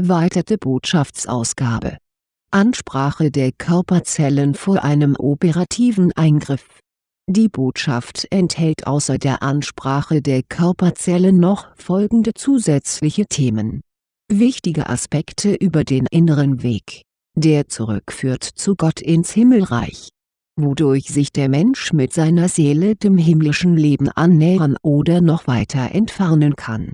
erweiterte Botschaftsausgabe. Ansprache der Körperzellen vor einem operativen Eingriff Die Botschaft enthält außer der Ansprache der Körperzellen noch folgende zusätzliche Themen. Wichtige Aspekte über den inneren Weg, der zurückführt zu Gott ins Himmelreich wodurch sich der Mensch mit seiner Seele dem himmlischen Leben annähern oder noch weiter entfernen kann.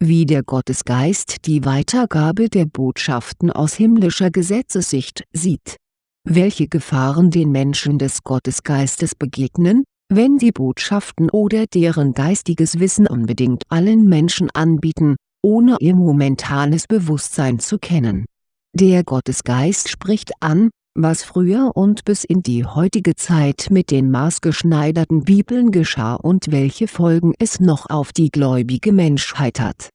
Wie der Gottesgeist die Weitergabe der Botschaften aus himmlischer Gesetzessicht sieht. Welche Gefahren den Menschen des Gottesgeistes begegnen, wenn sie Botschaften oder deren geistiges Wissen unbedingt allen Menschen anbieten, ohne ihr momentanes Bewusstsein zu kennen. Der Gottesgeist spricht an, was früher und bis in die heutige Zeit mit den maßgeschneiderten Bibeln geschah und welche Folgen es noch auf die gläubige Menschheit hat.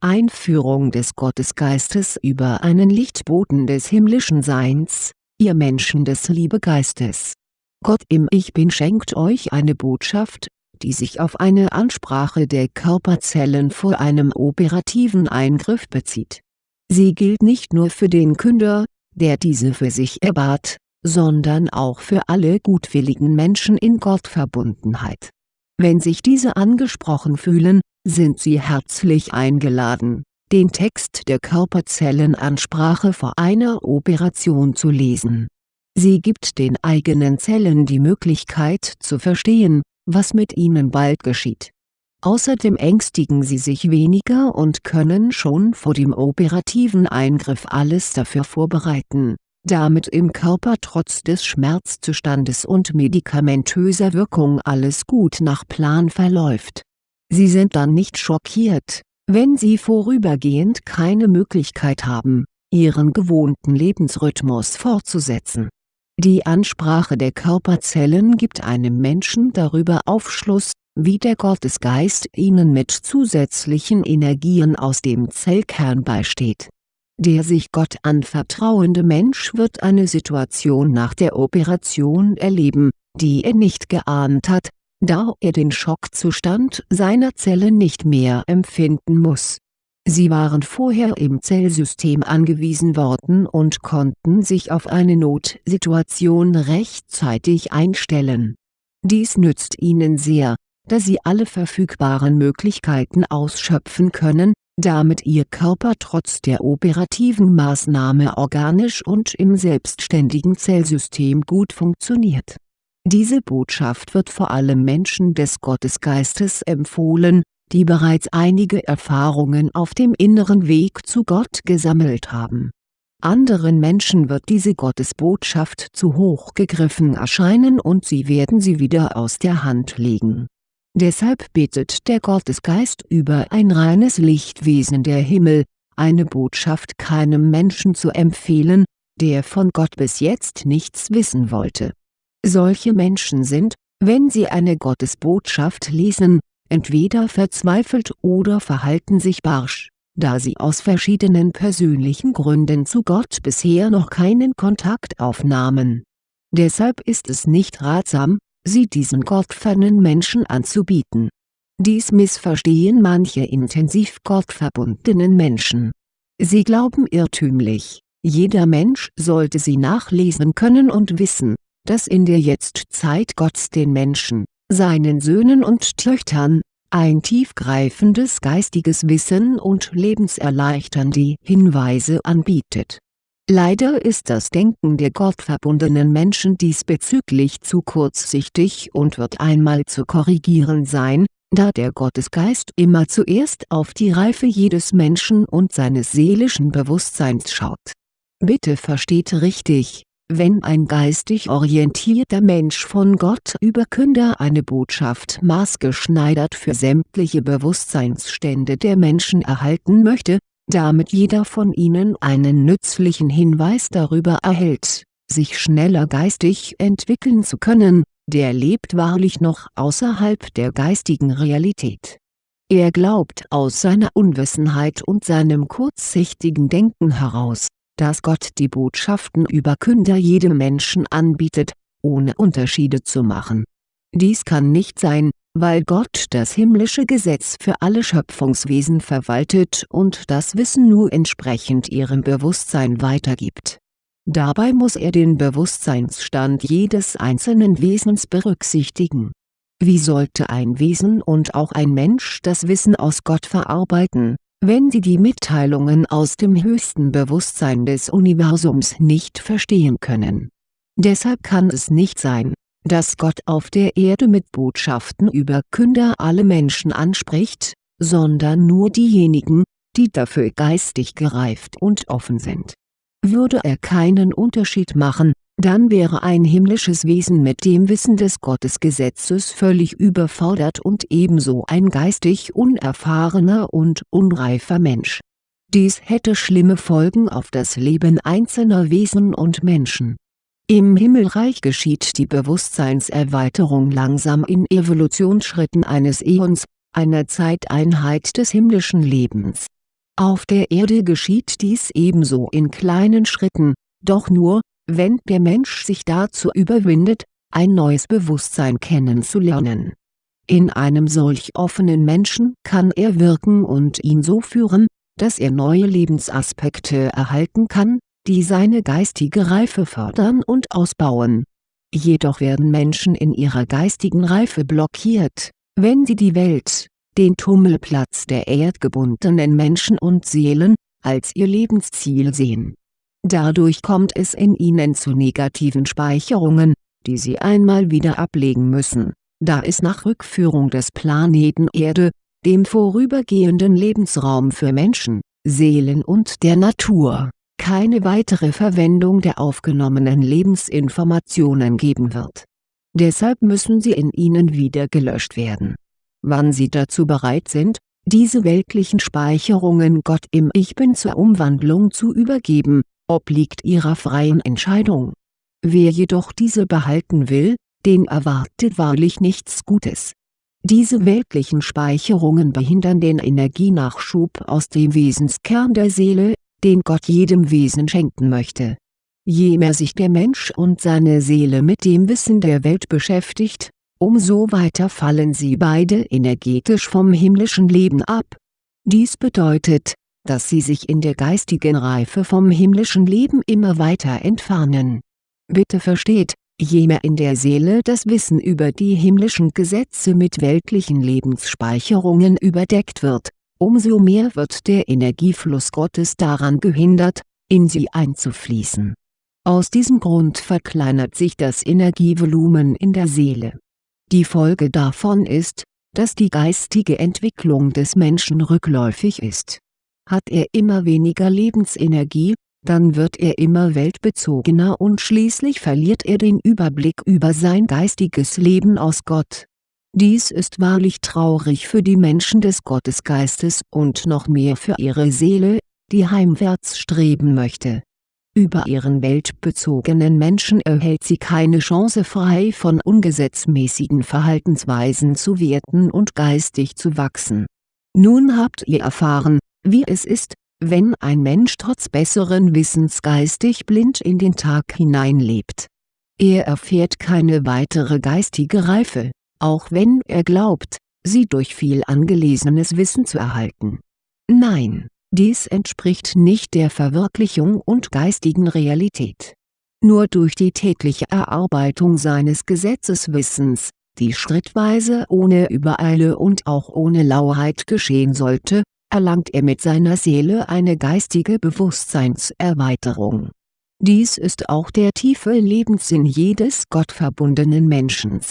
Einführung des Gottesgeistes über einen Lichtboten des himmlischen Seins, ihr Menschen des Liebegeistes. Gott im Ich Bin schenkt euch eine Botschaft, die sich auf eine Ansprache der Körperzellen vor einem operativen Eingriff bezieht. Sie gilt nicht nur für den Künder, der diese für sich erbat, sondern auch für alle gutwilligen Menschen in Gottverbundenheit. Wenn sich diese angesprochen fühlen, sind sie herzlich eingeladen, den Text der Körperzellenansprache vor einer Operation zu lesen. Sie gibt den eigenen Zellen die Möglichkeit zu verstehen, was mit ihnen bald geschieht Außerdem ängstigen sie sich weniger und können schon vor dem operativen Eingriff alles dafür vorbereiten, damit im Körper trotz des Schmerzzustandes und medikamentöser Wirkung alles gut nach Plan verläuft. Sie sind dann nicht schockiert, wenn sie vorübergehend keine Möglichkeit haben, ihren gewohnten Lebensrhythmus fortzusetzen. Die Ansprache der Körperzellen gibt einem Menschen darüber Aufschluss, wie der Gottesgeist ihnen mit zusätzlichen Energien aus dem Zellkern beisteht. Der sich Gott anvertrauende Mensch wird eine Situation nach der Operation erleben, die er nicht geahnt hat, da er den Schockzustand seiner Zelle nicht mehr empfinden muss. Sie waren vorher im Zellsystem angewiesen worden und konnten sich auf eine Notsituation rechtzeitig einstellen. Dies nützt ihnen sehr, da sie alle verfügbaren Möglichkeiten ausschöpfen können, damit ihr Körper trotz der operativen Maßnahme organisch und im selbstständigen Zellsystem gut funktioniert. Diese Botschaft wird vor allem Menschen des Gottesgeistes empfohlen, die bereits einige Erfahrungen auf dem inneren Weg zu Gott gesammelt haben. Anderen Menschen wird diese Gottesbotschaft zu hoch gegriffen erscheinen und sie werden sie wieder aus der Hand legen Deshalb bittet der Gottesgeist über ein reines Lichtwesen der Himmel, eine Botschaft keinem Menschen zu empfehlen, der von Gott bis jetzt nichts wissen wollte. Solche Menschen sind, wenn sie eine Gottesbotschaft lesen, entweder verzweifelt oder verhalten sich barsch, da sie aus verschiedenen persönlichen Gründen zu Gott bisher noch keinen Kontakt aufnahmen. Deshalb ist es nicht ratsam, sie diesen gottfernen Menschen anzubieten. Dies missverstehen manche intensiv gottverbundenen Menschen. Sie glauben irrtümlich, jeder Mensch sollte sie nachlesen können und wissen, dass in der Jetztzeit Gott den Menschen, seinen Söhnen und Töchtern, ein tiefgreifendes geistiges Wissen und lebenserleichternde Hinweise anbietet Leider ist das Denken der gottverbundenen Menschen diesbezüglich zu kurzsichtig und wird einmal zu korrigieren sein, da der Gottesgeist immer zuerst auf die Reife jedes Menschen und seines seelischen Bewusstseins schaut. Bitte versteht richtig, wenn ein geistig orientierter Mensch von Gott über Künder eine Botschaft maßgeschneidert für sämtliche Bewusstseinsstände der Menschen erhalten möchte, damit jeder von ihnen einen nützlichen Hinweis darüber erhält, sich schneller geistig entwickeln zu können, der lebt wahrlich noch außerhalb der geistigen Realität. Er glaubt aus seiner Unwissenheit und seinem kurzsichtigen Denken heraus, dass Gott die Botschaften über Künder jedem Menschen anbietet, ohne Unterschiede zu machen. Dies kann nicht sein, weil Gott das himmlische Gesetz für alle Schöpfungswesen verwaltet und das Wissen nur entsprechend ihrem Bewusstsein weitergibt. Dabei muss er den Bewusstseinsstand jedes einzelnen Wesens berücksichtigen. Wie sollte ein Wesen und auch ein Mensch das Wissen aus Gott verarbeiten, wenn sie die Mitteilungen aus dem höchsten Bewusstsein des Universums nicht verstehen können? Deshalb kann es nicht sein, dass Gott auf der Erde mit Botschaften über Künder alle Menschen anspricht, sondern nur diejenigen, die dafür geistig gereift und offen sind. Würde er keinen Unterschied machen, dann wäre ein himmlisches Wesen mit dem Wissen des Gottesgesetzes völlig überfordert und ebenso ein geistig unerfahrener und unreifer Mensch. Dies hätte schlimme Folgen auf das Leben einzelner Wesen und Menschen im Himmelreich geschieht die Bewusstseinserweiterung langsam in Evolutionsschritten eines Äons, einer Zeiteinheit des himmlischen Lebens. Auf der Erde geschieht dies ebenso in kleinen Schritten, doch nur, wenn der Mensch sich dazu überwindet, ein neues Bewusstsein kennenzulernen. In einem solch offenen Menschen kann er wirken und ihn so führen, dass er neue Lebensaspekte erhalten kann, die seine geistige Reife fördern und ausbauen. Jedoch werden Menschen in ihrer geistigen Reife blockiert, wenn sie die Welt, den Tummelplatz der erdgebundenen Menschen und Seelen, als ihr Lebensziel sehen. Dadurch kommt es in ihnen zu negativen Speicherungen, die sie einmal wieder ablegen müssen, da es nach Rückführung des Planeten Erde, dem vorübergehenden Lebensraum für Menschen, Seelen und der Natur keine weitere Verwendung der aufgenommenen Lebensinformationen geben wird. Deshalb müssen sie in ihnen wieder gelöscht werden. Wann sie dazu bereit sind, diese weltlichen Speicherungen Gott im Ich Bin zur Umwandlung zu übergeben, obliegt ihrer freien Entscheidung. Wer jedoch diese behalten will, den erwartet wahrlich nichts Gutes. Diese weltlichen Speicherungen behindern den Energienachschub aus dem Wesenskern der Seele, den Gott jedem Wesen schenken möchte. Je mehr sich der Mensch und seine Seele mit dem Wissen der Welt beschäftigt, umso weiter fallen sie beide energetisch vom himmlischen Leben ab. Dies bedeutet, dass sie sich in der geistigen Reife vom himmlischen Leben immer weiter entfernen. Bitte versteht, je mehr in der Seele das Wissen über die himmlischen Gesetze mit weltlichen Lebensspeicherungen überdeckt wird, umso mehr wird der Energiefluss Gottes daran gehindert, in sie einzufließen. Aus diesem Grund verkleinert sich das Energievolumen in der Seele. Die Folge davon ist, dass die geistige Entwicklung des Menschen rückläufig ist. Hat er immer weniger Lebensenergie, dann wird er immer weltbezogener und schließlich verliert er den Überblick über sein geistiges Leben aus Gott dies ist wahrlich traurig für die Menschen des Gottesgeistes und noch mehr für ihre Seele, die heimwärts streben möchte. Über ihren weltbezogenen Menschen erhält sie keine Chance frei von ungesetzmäßigen Verhaltensweisen zu werden und geistig zu wachsen. Nun habt ihr erfahren, wie es ist, wenn ein Mensch trotz besseren Wissens geistig blind in den Tag hineinlebt. Er erfährt keine weitere geistige Reife auch wenn er glaubt, sie durch viel angelesenes Wissen zu erhalten. Nein, dies entspricht nicht der Verwirklichung und geistigen Realität. Nur durch die tägliche Erarbeitung seines Gesetzeswissens, die schrittweise ohne Übereile und auch ohne Lauheit geschehen sollte, erlangt er mit seiner Seele eine geistige Bewusstseinserweiterung. Dies ist auch der tiefe Lebenssinn jedes gottverbundenen Menschen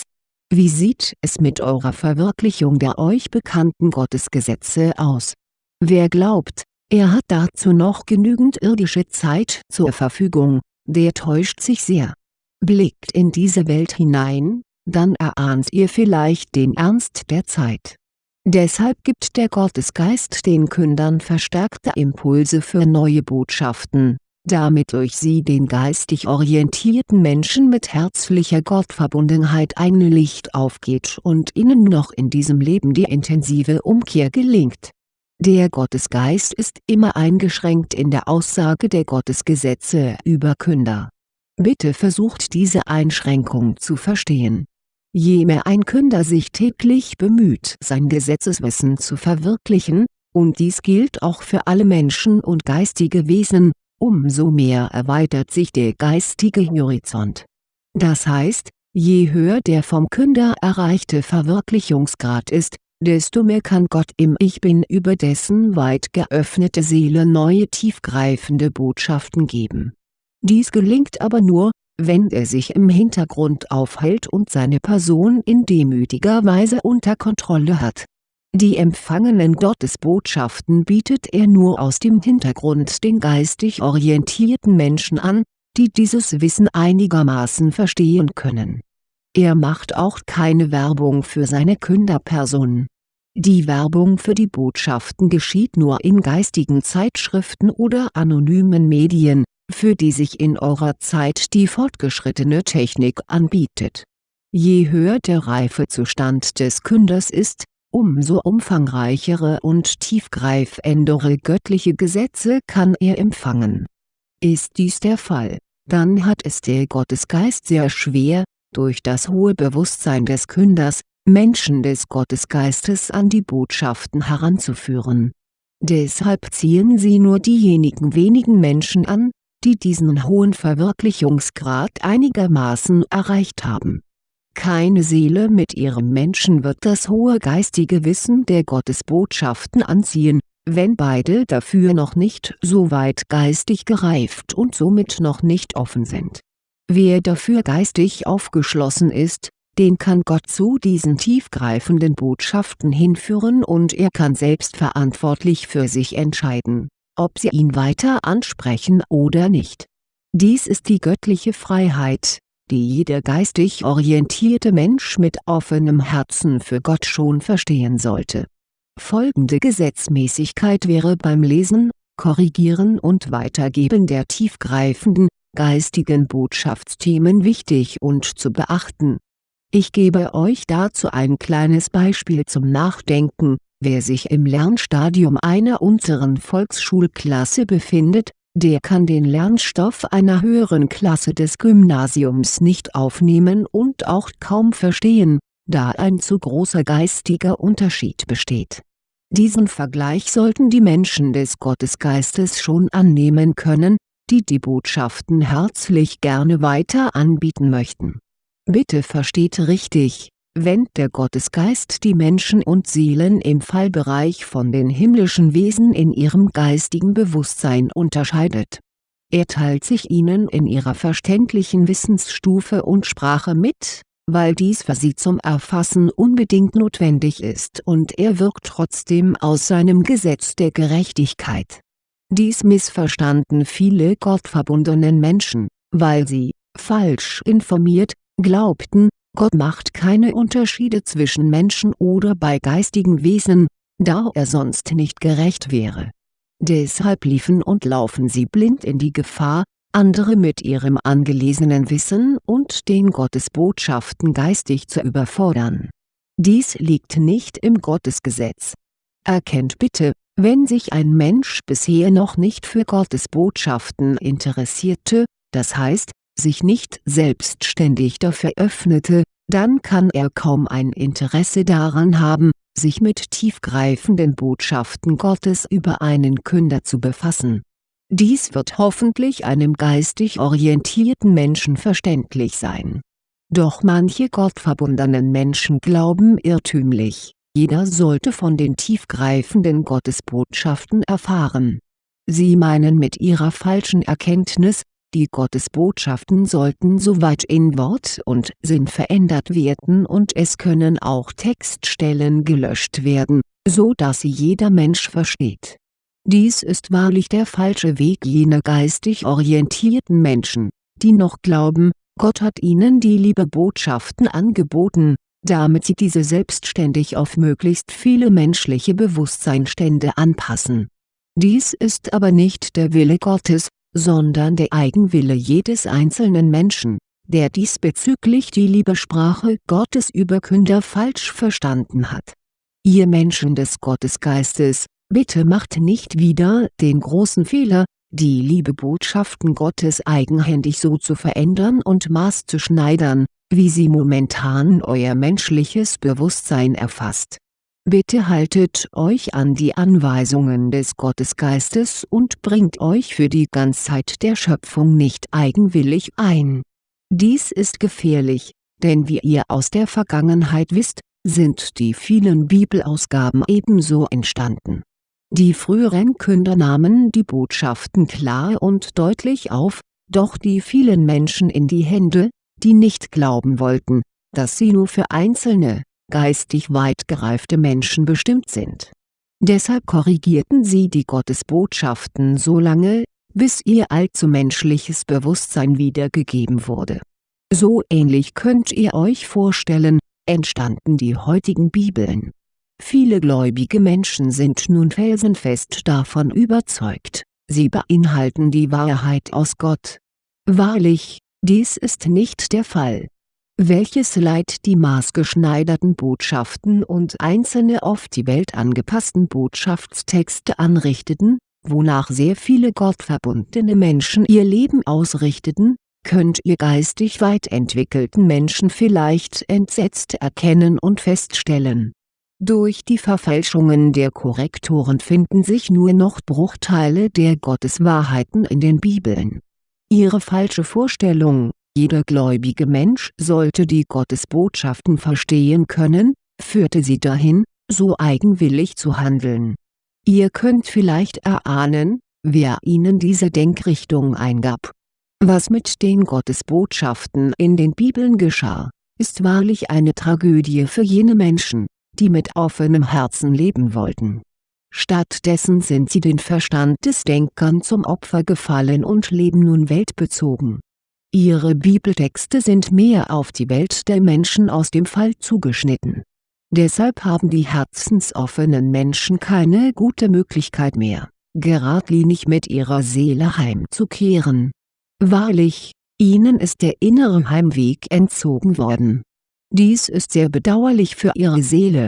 wie sieht es mit eurer Verwirklichung der euch bekannten Gottesgesetze aus? Wer glaubt, er hat dazu noch genügend irdische Zeit zur Verfügung, der täuscht sich sehr. Blickt in diese Welt hinein, dann erahnt ihr vielleicht den Ernst der Zeit. Deshalb gibt der Gottesgeist den Kündern verstärkte Impulse für neue Botschaften, damit durch sie den geistig orientierten Menschen mit herzlicher Gottverbundenheit ein Licht aufgeht und ihnen noch in diesem Leben die intensive Umkehr gelingt. Der Gottesgeist ist immer eingeschränkt in der Aussage der Gottesgesetze über Künder. Bitte versucht diese Einschränkung zu verstehen. Je mehr ein Künder sich täglich bemüht sein Gesetzeswissen zu verwirklichen, und dies gilt auch für alle Menschen und geistige Wesen, umso mehr erweitert sich der geistige Horizont. Das heißt, je höher der vom Künder erreichte Verwirklichungsgrad ist, desto mehr kann Gott im Ich Bin über dessen weit geöffnete Seele neue tiefgreifende Botschaften geben. Dies gelingt aber nur, wenn er sich im Hintergrund aufhält und seine Person in demütiger Weise unter Kontrolle hat. Die empfangenen Gottesbotschaften bietet er nur aus dem Hintergrund den geistig orientierten Menschen an, die dieses Wissen einigermaßen verstehen können. Er macht auch keine Werbung für seine Künderperson. Die Werbung für die Botschaften geschieht nur in geistigen Zeitschriften oder anonymen Medien, für die sich in eurer Zeit die fortgeschrittene Technik anbietet. Je höher der Reifezustand des Künders ist, umso umfangreichere und tiefgreifendere göttliche Gesetze kann er empfangen. Ist dies der Fall, dann hat es der Gottesgeist sehr schwer, durch das hohe Bewusstsein des Künders, Menschen des Gottesgeistes an die Botschaften heranzuführen. Deshalb ziehen sie nur diejenigen wenigen Menschen an, die diesen hohen Verwirklichungsgrad einigermaßen erreicht haben keine Seele mit ihrem Menschen wird das hohe geistige Wissen der Gottesbotschaften anziehen, wenn beide dafür noch nicht so weit geistig gereift und somit noch nicht offen sind. Wer dafür geistig aufgeschlossen ist, den kann Gott zu diesen tiefgreifenden Botschaften hinführen und er kann selbstverantwortlich für sich entscheiden, ob sie ihn weiter ansprechen oder nicht. Dies ist die göttliche Freiheit, die jeder geistig orientierte Mensch mit offenem Herzen für Gott schon verstehen sollte. Folgende Gesetzmäßigkeit wäre beim Lesen, Korrigieren und Weitergeben der tiefgreifenden, geistigen Botschaftsthemen wichtig und zu beachten. Ich gebe euch dazu ein kleines Beispiel zum Nachdenken, wer sich im Lernstadium einer unteren Volksschulklasse befindet, der kann den Lernstoff einer höheren Klasse des Gymnasiums nicht aufnehmen und auch kaum verstehen, da ein zu großer geistiger Unterschied besteht. Diesen Vergleich sollten die Menschen des Gottesgeistes schon annehmen können, die die Botschaften herzlich gerne weiter anbieten möchten. Bitte versteht richtig, wenn der Gottesgeist die Menschen und Seelen im Fallbereich von den himmlischen Wesen in ihrem geistigen Bewusstsein unterscheidet. Er teilt sich ihnen in ihrer verständlichen Wissensstufe und Sprache mit, weil dies für sie zum Erfassen unbedingt notwendig ist und er wirkt trotzdem aus seinem Gesetz der Gerechtigkeit. Dies missverstanden viele gottverbundenen Menschen, weil sie, falsch informiert, glaubten, Gott macht keine Unterschiede zwischen Menschen oder bei geistigen Wesen, da er sonst nicht gerecht wäre. Deshalb liefen und laufen sie blind in die Gefahr, andere mit ihrem angelesenen Wissen und den Gottesbotschaften geistig zu überfordern. Dies liegt nicht im Gottesgesetz. Erkennt bitte, wenn sich ein Mensch bisher noch nicht für Gottesbotschaften interessierte, das heißt, sich nicht selbstständig dafür öffnete, dann kann er kaum ein Interesse daran haben, sich mit tiefgreifenden Botschaften Gottes über einen Künder zu befassen. Dies wird hoffentlich einem geistig orientierten Menschen verständlich sein. Doch manche gottverbundenen Menschen glauben irrtümlich, jeder sollte von den tiefgreifenden Gottesbotschaften erfahren. Sie meinen mit ihrer falschen Erkenntnis, die Gottesbotschaften sollten soweit in Wort und Sinn verändert werden und es können auch Textstellen gelöscht werden, so dass sie jeder Mensch versteht. Dies ist wahrlich der falsche Weg jener geistig orientierten Menschen, die noch glauben, Gott hat ihnen die Liebebotschaften angeboten, damit sie diese selbstständig auf möglichst viele menschliche Bewusstseinstände anpassen. Dies ist aber nicht der Wille Gottes, sondern der Eigenwille jedes einzelnen Menschen, der diesbezüglich die Liebesprache Gottes über Künder falsch verstanden hat. Ihr Menschen des Gottesgeistes, bitte macht nicht wieder den großen Fehler, die liebe Botschaften Gottes eigenhändig so zu verändern und maßzuschneidern, wie sie momentan euer menschliches Bewusstsein erfasst. Bitte haltet euch an die Anweisungen des Gottesgeistes und bringt euch für die Ganzheit der Schöpfung nicht eigenwillig ein. Dies ist gefährlich, denn wie ihr aus der Vergangenheit wisst, sind die vielen Bibelausgaben ebenso entstanden. Die früheren Künder nahmen die Botschaften klar und deutlich auf, doch die vielen Menschen in die Hände, die nicht glauben wollten, dass sie nur für einzelne, geistig weit gereifte Menschen bestimmt sind. Deshalb korrigierten sie die Gottesbotschaften so lange, bis ihr allzu menschliches Bewusstsein wiedergegeben wurde. So ähnlich könnt ihr euch vorstellen, entstanden die heutigen Bibeln. Viele gläubige Menschen sind nun felsenfest davon überzeugt, sie beinhalten die Wahrheit aus Gott. Wahrlich, dies ist nicht der Fall. Welches Leid die maßgeschneiderten Botschaften und einzelne auf die Welt angepassten Botschaftstexte anrichteten, wonach sehr viele gottverbundene Menschen ihr Leben ausrichteten, könnt ihr geistig weit entwickelten Menschen vielleicht entsetzt erkennen und feststellen. Durch die Verfälschungen der Korrektoren finden sich nur noch Bruchteile der Gotteswahrheiten in den Bibeln. Ihre falsche Vorstellung, jeder gläubige Mensch sollte die Gottesbotschaften verstehen können, führte sie dahin, so eigenwillig zu handeln. Ihr könnt vielleicht erahnen, wer ihnen diese Denkrichtung eingab was mit den Gottesbotschaften in den Bibeln geschah, ist wahrlich eine Tragödie für jene Menschen, die mit offenem Herzen leben wollten. Stattdessen sind sie den Verstand des Denkern zum Opfer gefallen und leben nun weltbezogen. Ihre Bibeltexte sind mehr auf die Welt der Menschen aus dem Fall zugeschnitten. Deshalb haben die herzensoffenen Menschen keine gute Möglichkeit mehr, geradlinig mit ihrer Seele heimzukehren Wahrlich, ihnen ist der innere Heimweg entzogen worden. Dies ist sehr bedauerlich für ihre Seele.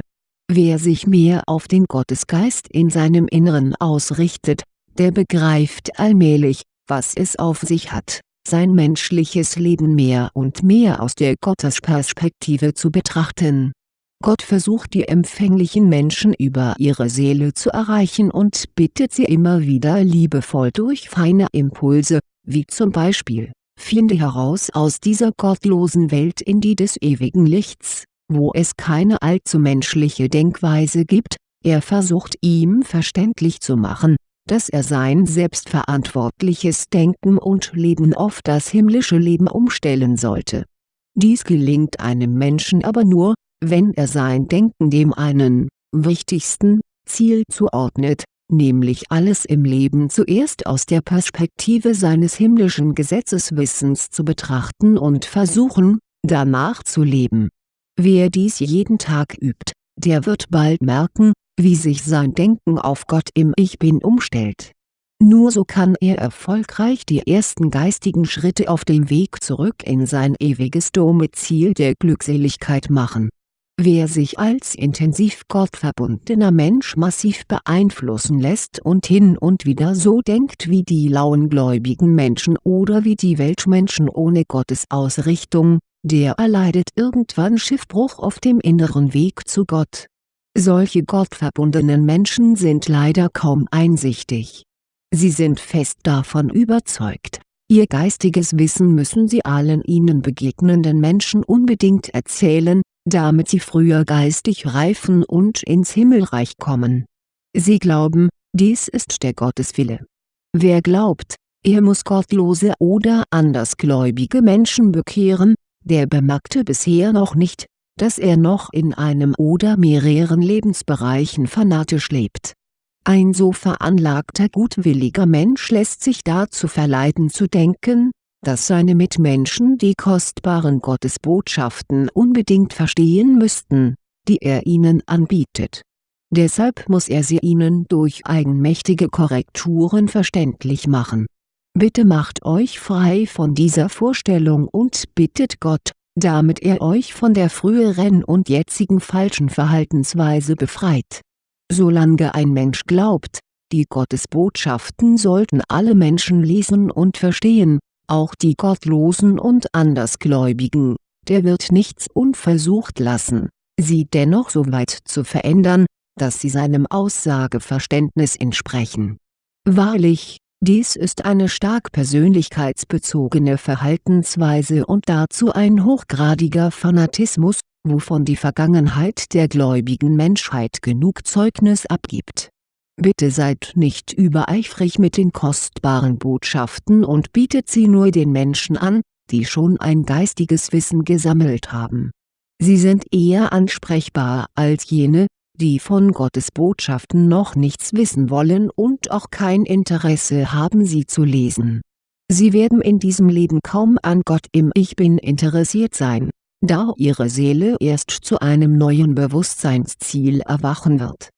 Wer sich mehr auf den Gottesgeist in seinem Inneren ausrichtet, der begreift allmählich, was es auf sich hat, sein menschliches Leben mehr und mehr aus der Gottesperspektive zu betrachten. Gott versucht die empfänglichen Menschen über ihre Seele zu erreichen und bittet sie immer wieder liebevoll durch feine Impulse, wie zum Beispiel, finde heraus aus dieser gottlosen Welt in die des ewigen Lichts, wo es keine allzu menschliche Denkweise gibt, er versucht ihm verständlich zu machen, dass er sein selbstverantwortliches Denken und Leben auf das himmlische Leben umstellen sollte. Dies gelingt einem Menschen aber nur, wenn er sein Denken dem einen, wichtigsten, Ziel zuordnet, nämlich alles im Leben zuerst aus der Perspektive seines himmlischen Gesetzeswissens zu betrachten und versuchen, danach zu leben. Wer dies jeden Tag übt, der wird bald merken, wie sich sein Denken auf Gott im Ich Bin umstellt. Nur so kann er erfolgreich die ersten geistigen Schritte auf dem Weg zurück in sein ewiges Domizil der Glückseligkeit machen Wer sich als intensiv gottverbundener Mensch massiv beeinflussen lässt und hin und wieder so denkt wie die lauen gläubigen Menschen oder wie die Weltmenschen ohne Gottesausrichtung, der erleidet irgendwann Schiffbruch auf dem inneren Weg zu Gott. Solche gottverbundenen Menschen sind leider kaum einsichtig. Sie sind fest davon überzeugt, ihr geistiges Wissen müssen sie allen ihnen begegnenden Menschen unbedingt erzählen, damit sie früher geistig reifen und ins Himmelreich kommen. Sie glauben, dies ist der Gotteswille. Wer glaubt, er muss gottlose oder andersgläubige Menschen bekehren, der bemerkte bisher noch nicht, dass er noch in einem oder mehreren Lebensbereichen fanatisch lebt. Ein so veranlagter gutwilliger Mensch lässt sich dazu verleiten zu denken, dass seine Mitmenschen die kostbaren Gottesbotschaften unbedingt verstehen müssten, die er ihnen anbietet. Deshalb muss er sie ihnen durch eigenmächtige Korrekturen verständlich machen. Bitte macht euch frei von dieser Vorstellung und bittet Gott, damit er euch von der früheren und jetzigen falschen Verhaltensweise befreit. Solange ein Mensch glaubt, die Gottesbotschaften sollten alle Menschen lesen und verstehen, auch die Gottlosen und Andersgläubigen, der wird nichts unversucht lassen, sie dennoch so weit zu verändern, dass sie seinem Aussageverständnis entsprechen. Wahrlich, dies ist eine stark persönlichkeitsbezogene Verhaltensweise und dazu ein hochgradiger Fanatismus, wovon die Vergangenheit der gläubigen Menschheit genug Zeugnis abgibt. Bitte seid nicht übereifrig mit den kostbaren Botschaften und bietet sie nur den Menschen an, die schon ein geistiges Wissen gesammelt haben. Sie sind eher ansprechbar als jene, die von Gottes Botschaften noch nichts wissen wollen und auch kein Interesse haben sie zu lesen. Sie werden in diesem Leben kaum an Gott im Ich Bin interessiert sein, da ihre Seele erst zu einem neuen Bewusstseinsziel erwachen wird.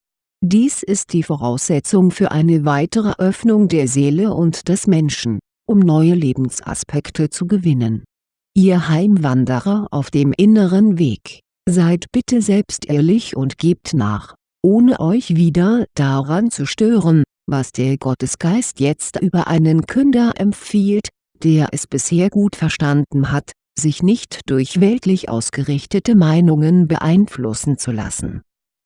Dies ist die Voraussetzung für eine weitere Öffnung der Seele und des Menschen, um neue Lebensaspekte zu gewinnen. Ihr Heimwanderer auf dem inneren Weg Seid bitte selbst ehrlich und gebt nach, ohne euch wieder daran zu stören, was der Gottesgeist jetzt über einen Künder empfiehlt, der es bisher gut verstanden hat, sich nicht durch weltlich ausgerichtete Meinungen beeinflussen zu lassen.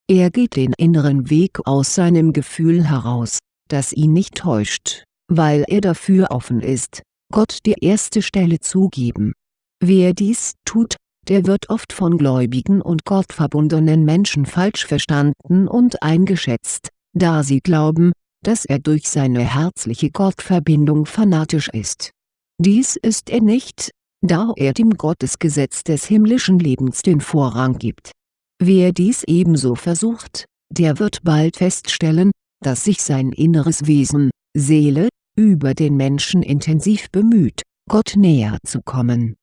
Er geht den inneren Weg aus seinem Gefühl heraus, das ihn nicht täuscht, weil er dafür offen ist, Gott die erste Stelle zu geben. Wer dies tut, der wird oft von gläubigen und gottverbundenen Menschen falsch verstanden und eingeschätzt, da sie glauben, dass er durch seine herzliche Gottverbindung fanatisch ist. Dies ist er nicht, da er dem Gottesgesetz des himmlischen Lebens den Vorrang gibt. Wer dies ebenso versucht, der wird bald feststellen, dass sich sein inneres Wesen, Seele, über den Menschen intensiv bemüht, Gott näher zu kommen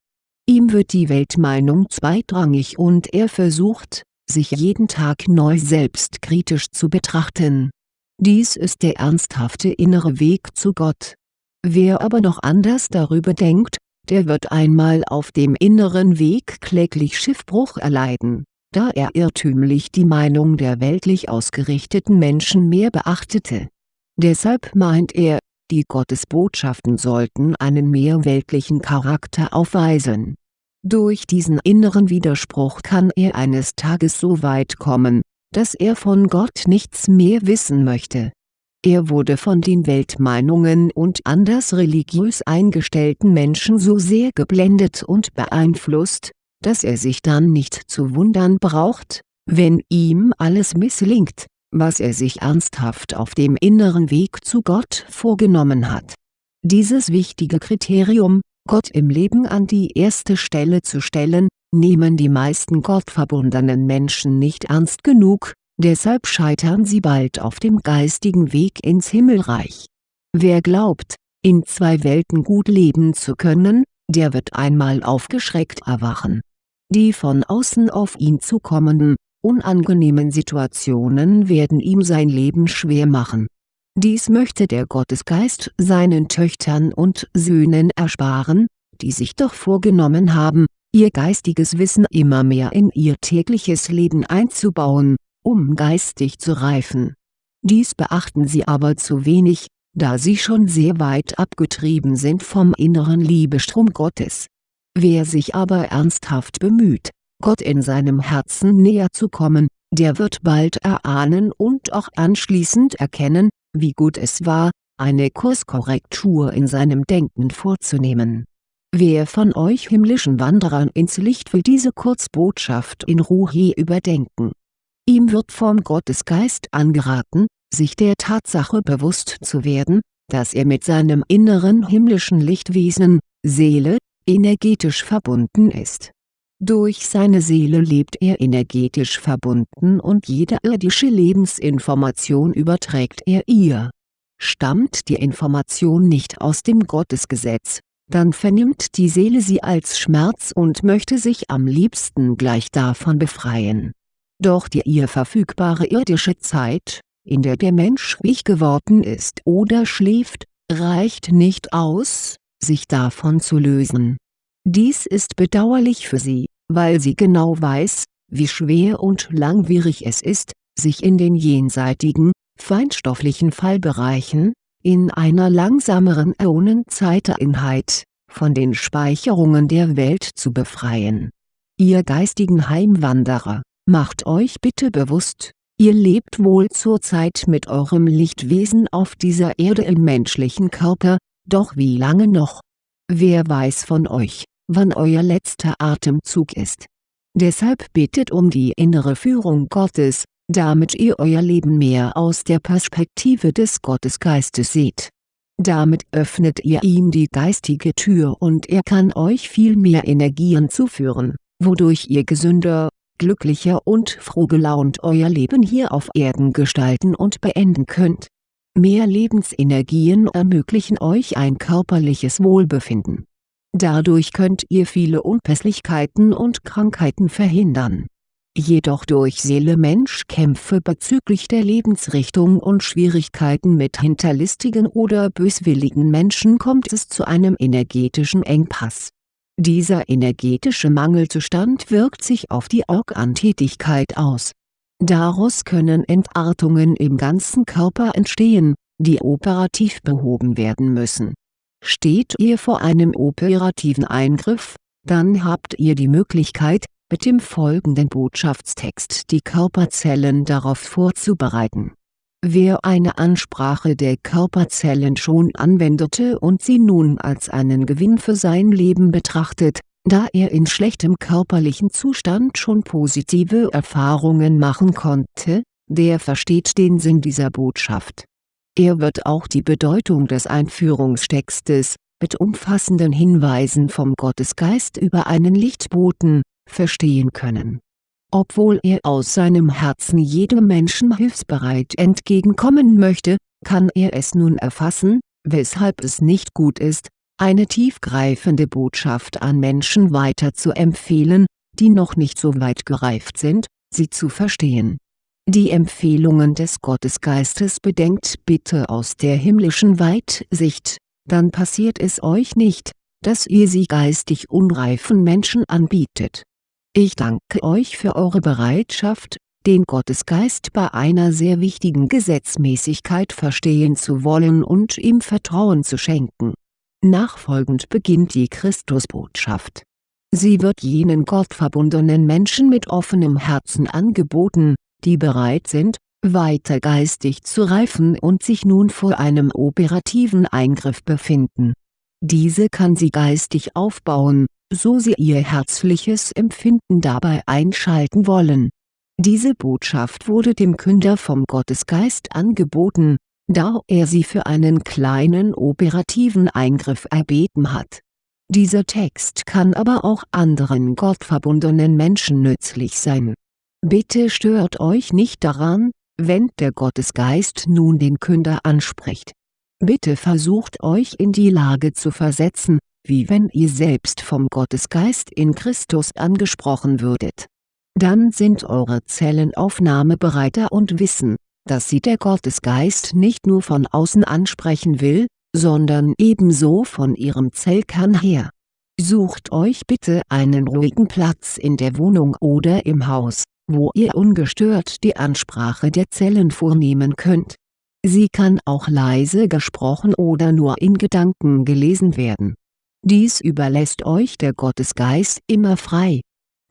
Ihm wird die Weltmeinung zweitrangig und er versucht, sich jeden Tag neu selbstkritisch zu betrachten. Dies ist der ernsthafte innere Weg zu Gott. Wer aber noch anders darüber denkt, der wird einmal auf dem inneren Weg kläglich Schiffbruch erleiden, da er irrtümlich die Meinung der weltlich ausgerichteten Menschen mehr beachtete. Deshalb meint er, die Gottesbotschaften sollten einen mehr weltlichen Charakter aufweisen. Durch diesen inneren Widerspruch kann er eines Tages so weit kommen, dass er von Gott nichts mehr wissen möchte. Er wurde von den Weltmeinungen und anders religiös eingestellten Menschen so sehr geblendet und beeinflusst, dass er sich dann nicht zu wundern braucht, wenn ihm alles misslingt was er sich ernsthaft auf dem inneren Weg zu Gott vorgenommen hat. Dieses wichtige Kriterium, Gott im Leben an die erste Stelle zu stellen, nehmen die meisten gottverbundenen Menschen nicht ernst genug, deshalb scheitern sie bald auf dem geistigen Weg ins Himmelreich. Wer glaubt, in zwei Welten gut leben zu können, der wird einmal aufgeschreckt erwachen. Die von außen auf ihn zukommenden, unangenehmen Situationen werden ihm sein Leben schwer machen. Dies möchte der Gottesgeist seinen Töchtern und Söhnen ersparen, die sich doch vorgenommen haben, ihr geistiges Wissen immer mehr in ihr tägliches Leben einzubauen, um geistig zu reifen. Dies beachten sie aber zu wenig, da sie schon sehr weit abgetrieben sind vom inneren Liebestrom Gottes. Wer sich aber ernsthaft bemüht, Gott in seinem Herzen näher zu kommen, der wird bald erahnen und auch anschließend erkennen, wie gut es war, eine Kurskorrektur in seinem Denken vorzunehmen. Wer von euch himmlischen Wanderern ins Licht will diese Kurzbotschaft in Ruhe überdenken. Ihm wird vom Gottesgeist angeraten, sich der Tatsache bewusst zu werden, dass er mit seinem inneren himmlischen Lichtwesen, Seele, energetisch verbunden ist durch seine Seele lebt er energetisch verbunden und jede irdische Lebensinformation überträgt er ihr. Stammt die Information nicht aus dem Gottesgesetz, dann vernimmt die Seele sie als Schmerz und möchte sich am liebsten gleich davon befreien. Doch die ihr verfügbare irdische Zeit, in der der Mensch ruhig geworden ist oder schläft, reicht nicht aus, sich davon zu lösen. Dies ist bedauerlich für sie, weil sie genau weiß, wie schwer und langwierig es ist, sich in den jenseitigen, feinstofflichen Fallbereichen, in einer langsameren Äonenzeiteinheit, von den Speicherungen der Welt zu befreien. Ihr geistigen Heimwanderer, macht euch bitte bewusst, ihr lebt wohl zurzeit mit eurem Lichtwesen auf dieser Erde im menschlichen Körper, doch wie lange noch? Wer weiß von euch, wann euer letzter Atemzug ist? Deshalb bittet um die innere Führung Gottes, damit ihr euer Leben mehr aus der Perspektive des Gottesgeistes seht. Damit öffnet ihr ihm die geistige Tür und er kann euch viel mehr Energien zuführen, wodurch ihr gesünder, glücklicher und frohgelaunt euer Leben hier auf Erden gestalten und beenden könnt. Mehr Lebensenergien ermöglichen euch ein körperliches Wohlbefinden. Dadurch könnt ihr viele Unpässlichkeiten und Krankheiten verhindern jedoch durch Seele-Mensch-Kämpfe bezüglich der Lebensrichtung und Schwierigkeiten mit hinterlistigen oder böswilligen Menschen kommt es zu einem energetischen Engpass. Dieser energetische Mangelzustand wirkt sich auf die Organtätigkeit aus. Daraus können Entartungen im ganzen Körper entstehen, die operativ behoben werden müssen. Steht ihr vor einem operativen Eingriff, dann habt ihr die Möglichkeit, mit dem folgenden Botschaftstext die Körperzellen darauf vorzubereiten. Wer eine Ansprache der Körperzellen schon anwendete und sie nun als einen Gewinn für sein Leben betrachtet, da er in schlechtem körperlichen Zustand schon positive Erfahrungen machen konnte, der versteht den Sinn dieser Botschaft. Er wird auch die Bedeutung des Einführungstextes, mit umfassenden Hinweisen vom Gottesgeist über einen Lichtboten, verstehen können. Obwohl er aus seinem Herzen jedem Menschen hilfsbereit entgegenkommen möchte, kann er es nun erfassen, weshalb es nicht gut ist, eine tiefgreifende Botschaft an Menschen weiter zu empfehlen, die noch nicht so weit gereift sind, sie zu verstehen. Die Empfehlungen des Gottesgeistes bedenkt bitte aus der himmlischen Weitsicht, dann passiert es euch nicht, dass ihr sie geistig unreifen Menschen anbietet ich danke euch für eure Bereitschaft, den Gottesgeist bei einer sehr wichtigen Gesetzmäßigkeit verstehen zu wollen und ihm Vertrauen zu schenken. Nachfolgend beginnt die Christusbotschaft. Sie wird jenen gottverbundenen Menschen mit offenem Herzen angeboten, die bereit sind, weiter geistig zu reifen und sich nun vor einem operativen Eingriff befinden. Diese kann sie geistig aufbauen, so sie ihr herzliches Empfinden dabei einschalten wollen. Diese Botschaft wurde dem Künder vom Gottesgeist angeboten, da er sie für einen kleinen operativen Eingriff erbeten hat. Dieser Text kann aber auch anderen gottverbundenen Menschen nützlich sein. Bitte stört euch nicht daran, wenn der Gottesgeist nun den Künder anspricht. Bitte versucht euch in die Lage zu versetzen, wie wenn ihr selbst vom Gottesgeist in Christus angesprochen würdet. Dann sind eure Zellen aufnahmebereiter und wissen, dass sie der Gottesgeist nicht nur von außen ansprechen will, sondern ebenso von ihrem Zellkern her. Sucht euch bitte einen ruhigen Platz in der Wohnung oder im Haus, wo ihr ungestört die Ansprache der Zellen vornehmen könnt. Sie kann auch leise gesprochen oder nur in Gedanken gelesen werden dies überlässt euch der Gottesgeist immer frei.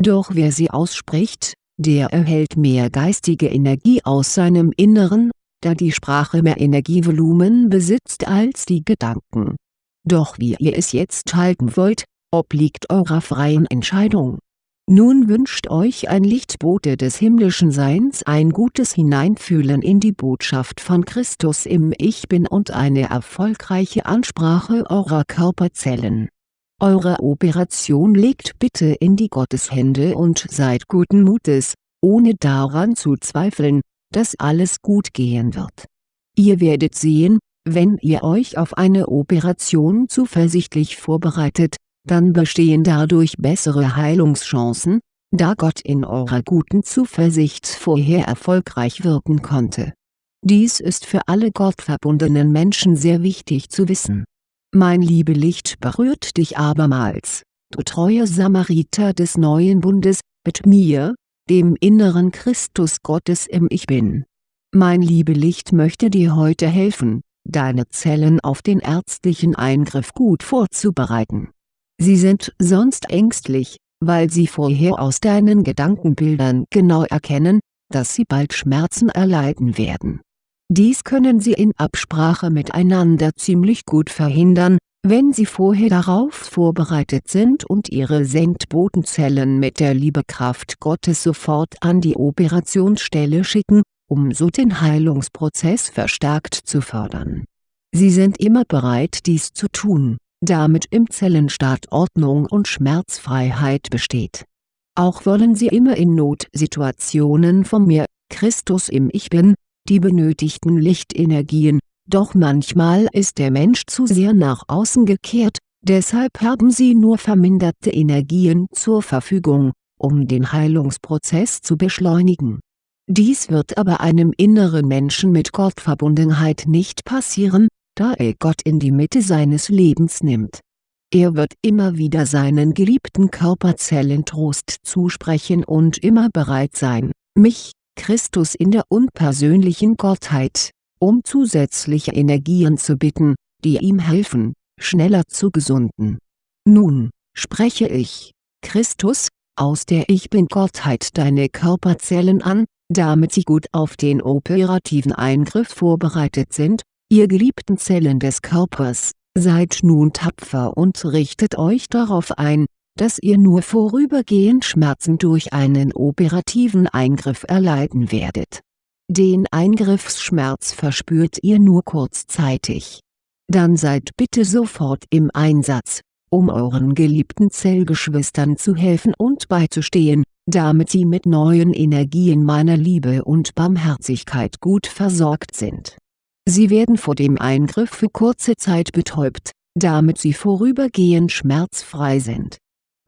Doch wer sie ausspricht, der erhält mehr geistige Energie aus seinem Inneren, da die Sprache mehr Energievolumen besitzt als die Gedanken. Doch wie ihr es jetzt halten wollt, obliegt eurer freien Entscheidung nun wünscht euch ein Lichtbote des himmlischen Seins ein gutes Hineinfühlen in die Botschaft von Christus im Ich Bin und eine erfolgreiche Ansprache eurer Körperzellen. Eure Operation legt bitte in die Gotteshände und seid guten Mutes, ohne daran zu zweifeln, dass alles gut gehen wird. Ihr werdet sehen, wenn ihr euch auf eine Operation zuversichtlich vorbereitet, dann bestehen dadurch bessere Heilungschancen, da Gott in eurer guten Zuversicht vorher erfolgreich wirken konnte. Dies ist für alle gottverbundenen Menschen sehr wichtig zu wissen. Mein Liebelicht berührt dich abermals, du treuer Samariter des neuen Bundes, mit mir, dem inneren Christus Gottes im Ich Bin. Mein Liebelicht möchte dir heute helfen, deine Zellen auf den ärztlichen Eingriff gut vorzubereiten. Sie sind sonst ängstlich, weil sie vorher aus deinen Gedankenbildern genau erkennen, dass sie bald Schmerzen erleiden werden. Dies können sie in Absprache miteinander ziemlich gut verhindern, wenn sie vorher darauf vorbereitet sind und ihre Sendbotenzellen mit der Liebekraft Gottes sofort an die Operationsstelle schicken, um so den Heilungsprozess verstärkt zu fördern. Sie sind immer bereit dies zu tun, damit im Zellenstaat Ordnung und Schmerzfreiheit besteht. Auch wollen sie immer in Notsituationen von mir, Christus im Ich Bin, die benötigten Lichtenergien, doch manchmal ist der Mensch zu sehr nach außen gekehrt, deshalb haben sie nur verminderte Energien zur Verfügung, um den Heilungsprozess zu beschleunigen. Dies wird aber einem inneren Menschen mit Gottverbundenheit nicht passieren, da er Gott in die Mitte seines Lebens nimmt. Er wird immer wieder seinen geliebten Körperzellen Trost zusprechen und immer bereit sein, mich, Christus in der unpersönlichen Gottheit, um zusätzliche Energien zu bitten, die ihm helfen, schneller zu gesunden. Nun, spreche ich, Christus, aus der Ich Bin-Gottheit deine Körperzellen an, damit sie gut auf den operativen Eingriff vorbereitet sind, ihr geliebten Zellen des Körpers, seid nun tapfer und richtet euch darauf ein, dass ihr nur vorübergehend Schmerzen durch einen operativen Eingriff erleiden werdet. Den Eingriffsschmerz verspürt ihr nur kurzzeitig. Dann seid bitte sofort im Einsatz, um euren geliebten Zellgeschwistern zu helfen und beizustehen, damit sie mit neuen Energien meiner Liebe und Barmherzigkeit gut versorgt sind. Sie werden vor dem Eingriff für kurze Zeit betäubt, damit sie vorübergehend schmerzfrei sind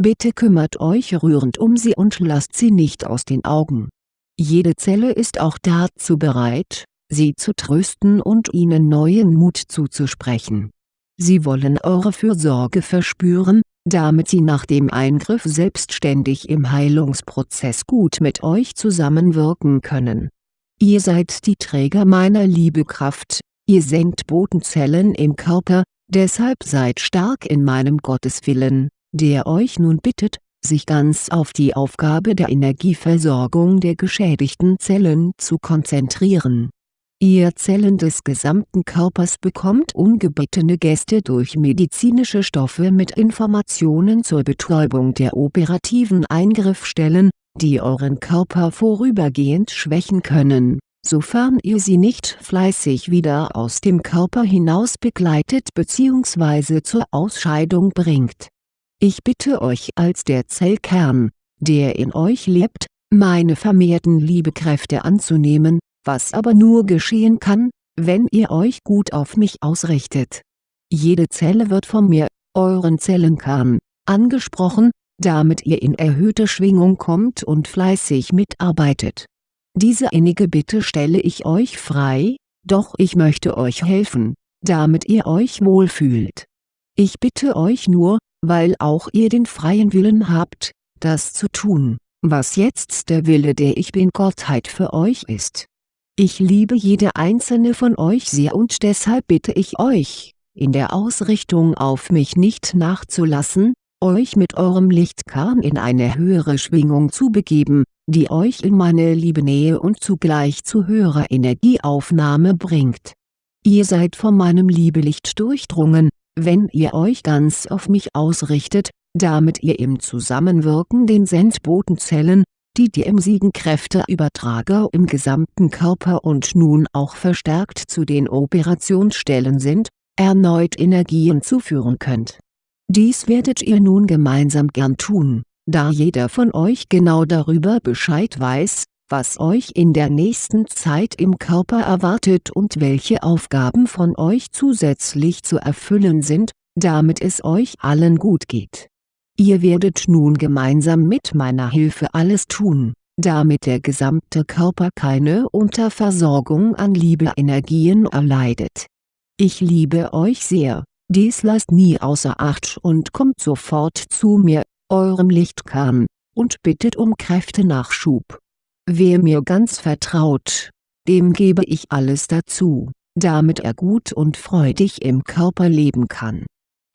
Bitte kümmert euch rührend um sie und lasst sie nicht aus den Augen. Jede Zelle ist auch dazu bereit, sie zu trösten und ihnen neuen Mut zuzusprechen. Sie wollen eure Fürsorge verspüren, damit sie nach dem Eingriff selbstständig im Heilungsprozess gut mit euch zusammenwirken können. Ihr seid die Träger meiner Liebekraft, ihr senkt Botenzellen im Körper, deshalb seid stark in meinem Gotteswillen der euch nun bittet, sich ganz auf die Aufgabe der Energieversorgung der geschädigten Zellen zu konzentrieren. Ihr Zellen des gesamten Körpers bekommt ungebittene Gäste durch medizinische Stoffe mit Informationen zur Betäubung der operativen Eingriffstellen, die euren Körper vorübergehend schwächen können, sofern ihr sie nicht fleißig wieder aus dem Körper hinaus begleitet bzw. zur Ausscheidung bringt ich bitte euch als der Zellkern, der in euch lebt, meine vermehrten Liebekräfte anzunehmen, was aber nur geschehen kann, wenn ihr euch gut auf mich ausrichtet. Jede Zelle wird von mir, euren Zellenkern, angesprochen, damit ihr in erhöhte Schwingung kommt und fleißig mitarbeitet. Diese innige Bitte stelle ich euch frei, doch ich möchte euch helfen, damit ihr euch wohlfühlt. Ich bitte euch nur, weil auch ihr den freien Willen habt, das zu tun, was jetzt der Wille der Ich Bin-Gottheit für euch ist. Ich liebe jede einzelne von euch sehr und deshalb bitte ich euch, in der Ausrichtung auf mich nicht nachzulassen, euch mit eurem Lichtkern in eine höhere Schwingung zu begeben, die euch in meine liebe Nähe und zugleich zu höherer Energieaufnahme bringt. Ihr seid von meinem Liebelicht durchdrungen, wenn ihr euch ganz auf mich ausrichtet, damit ihr im Zusammenwirken den Sendbotenzellen, die die emsigen Kräfteübertrager im gesamten Körper und nun auch verstärkt zu den Operationsstellen sind, erneut Energien zuführen könnt. Dies werdet ihr nun gemeinsam gern tun, da jeder von euch genau darüber Bescheid weiß, was euch in der nächsten Zeit im Körper erwartet und welche Aufgaben von euch zusätzlich zu erfüllen sind, damit es euch allen gut geht. Ihr werdet nun gemeinsam mit meiner Hilfe alles tun, damit der gesamte Körper keine Unterversorgung an Liebeenergien erleidet. Ich liebe euch sehr, dies lasst nie außer Acht und kommt sofort zu mir, eurem Lichtkern, und bittet um Kräftenachschub Wer mir ganz vertraut, dem gebe ich alles dazu, damit er gut und freudig im Körper leben kann.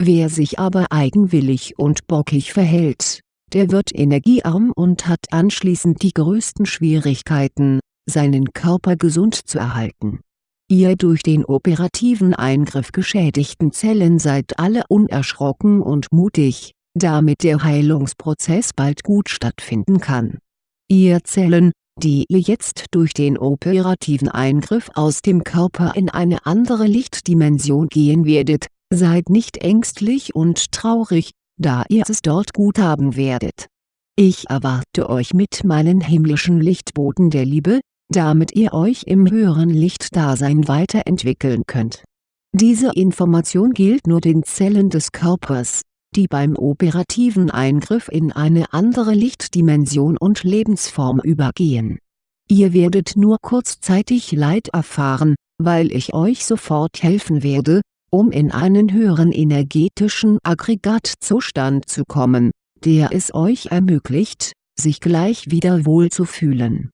Wer sich aber eigenwillig und bockig verhält, der wird energiearm und hat anschließend die größten Schwierigkeiten, seinen Körper gesund zu erhalten. Ihr durch den operativen Eingriff geschädigten Zellen seid alle unerschrocken und mutig, damit der Heilungsprozess bald gut stattfinden kann. Ihr Zellen, die ihr jetzt durch den operativen Eingriff aus dem Körper in eine andere Lichtdimension gehen werdet, seid nicht ängstlich und traurig, da ihr es dort gut haben werdet. Ich erwarte euch mit meinen himmlischen Lichtboten der Liebe, damit ihr euch im höheren Lichtdasein weiterentwickeln könnt. Diese Information gilt nur den Zellen des Körpers, die beim operativen Eingriff in eine andere Lichtdimension und Lebensform übergehen. Ihr werdet nur kurzzeitig Leid erfahren, weil ich euch sofort helfen werde, um in einen höheren energetischen Aggregatzustand zu kommen, der es euch ermöglicht, sich gleich wieder wohl zu fühlen.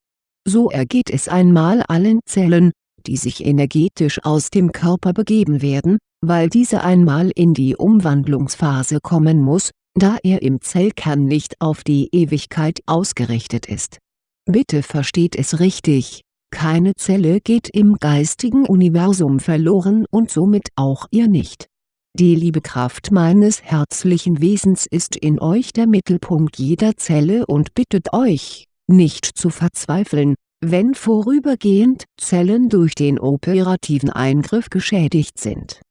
So ergeht es einmal allen Zellen, die sich energetisch aus dem Körper begeben werden, weil diese einmal in die Umwandlungsphase kommen muss, da er im Zellkern nicht auf die Ewigkeit ausgerichtet ist. Bitte versteht es richtig, keine Zelle geht im geistigen Universum verloren und somit auch ihr nicht. Die Liebekraft meines herzlichen Wesens ist in euch der Mittelpunkt jeder Zelle und bittet euch, nicht zu verzweifeln, wenn vorübergehend Zellen durch den operativen Eingriff geschädigt sind.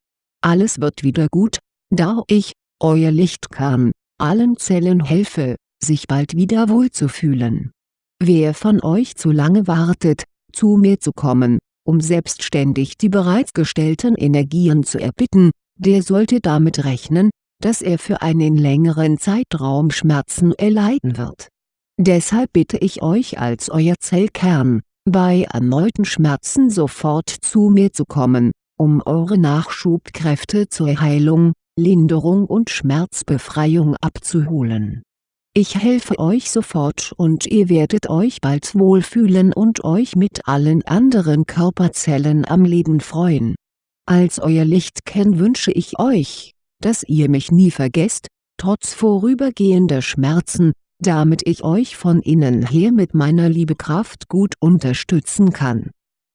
Alles wird wieder gut, da ich, euer Lichtkern, allen Zellen helfe, sich bald wieder wohlzufühlen. Wer von euch zu lange wartet, zu mir zu kommen, um selbstständig die bereits gestellten Energien zu erbitten, der sollte damit rechnen, dass er für einen längeren Zeitraum Schmerzen erleiden wird. Deshalb bitte ich euch als euer Zellkern, bei erneuten Schmerzen sofort zu mir zu kommen, um eure Nachschubkräfte zur Heilung, Linderung und Schmerzbefreiung abzuholen ich helfe euch sofort und ihr werdet euch bald wohlfühlen und euch mit allen anderen Körperzellen am Leben freuen. Als euer Lichtkern wünsche ich euch, dass ihr mich nie vergesst, trotz vorübergehender Schmerzen, damit ich euch von innen her mit meiner Liebekraft gut unterstützen kann.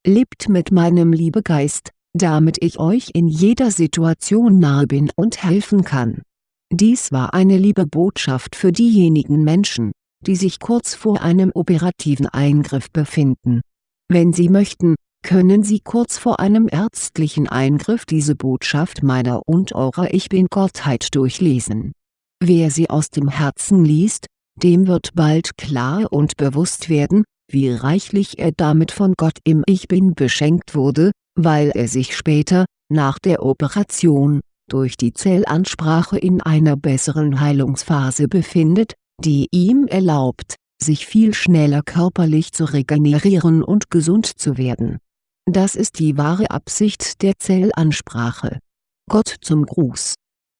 Lebt mit meinem Liebegeist, damit ich euch in jeder Situation nahe bin und helfen kann dies war eine liebe Botschaft für diejenigen Menschen, die sich kurz vor einem operativen Eingriff befinden. Wenn Sie möchten, können Sie kurz vor einem ärztlichen Eingriff diese Botschaft meiner und eurer Ich Bin-Gottheit durchlesen. Wer sie aus dem Herzen liest, dem wird bald klar und bewusst werden, wie reichlich er damit von Gott im Ich Bin beschenkt wurde, weil er sich später, nach der Operation, durch die Zellansprache in einer besseren Heilungsphase befindet, die ihm erlaubt, sich viel schneller körperlich zu regenerieren und gesund zu werden. Das ist die wahre Absicht der Zellansprache. Gott zum Gruß